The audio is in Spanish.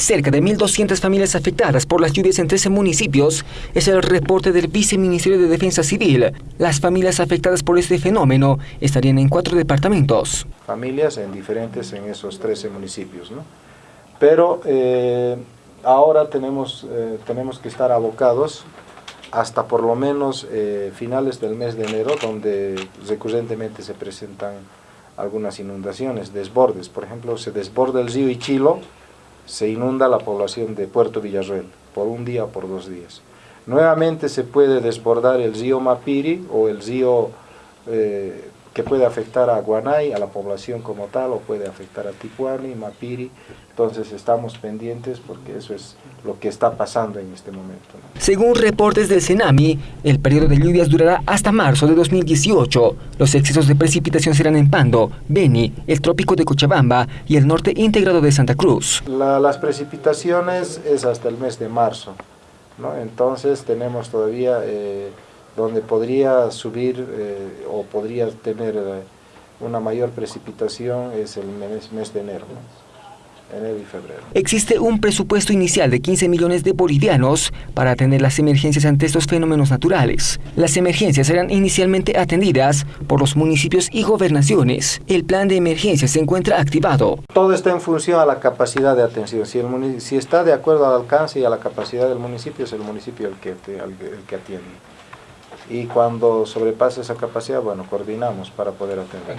Cerca de 1.200 familias afectadas por las lluvias en 13 municipios es el reporte del Viceministerio de Defensa Civil. Las familias afectadas por este fenómeno estarían en cuatro departamentos. Familias en diferentes en esos 13 municipios, ¿no? Pero eh, ahora tenemos, eh, tenemos que estar abocados hasta por lo menos eh, finales del mes de enero, donde recurrentemente se presentan algunas inundaciones, desbordes. Por ejemplo, se desborda el río Ichilo, se inunda la población de Puerto Villarreal por un día o por dos días. Nuevamente se puede desbordar el río Mapiri o el río eh, que puede afectar a Guanay, a la población como tal, o puede afectar a Tijuana, Mapiri. Entonces estamos pendientes porque eso es lo que está pasando en este momento. Según reportes del CENAMI, el periodo de lluvias durará hasta marzo de 2018. Los excesos de precipitación serán en Pando, Beni, el trópico de Cochabamba y el norte integrado de Santa Cruz. las precipitaciones es hasta el mes de marzo. ¿no? Entonces tenemos todavía... Eh, donde podría subir eh, o podría tener eh, una mayor precipitación es el mes, de enero. enero y febrero. Existe un presupuesto inicial de 15 millones de bolivianos para atender las emergencias ante estos fenómenos naturales. Las emergencias serán inicialmente atendidas por los municipios y gobernaciones. El plan de emergencia se encuentra activado. Todo está en función a la capacidad de atención. Si, el si está de acuerdo al alcance y a la capacidad del municipio, es el municipio el que, el que atiende y cuando sobrepase esa capacidad, bueno, coordinamos para poder atender.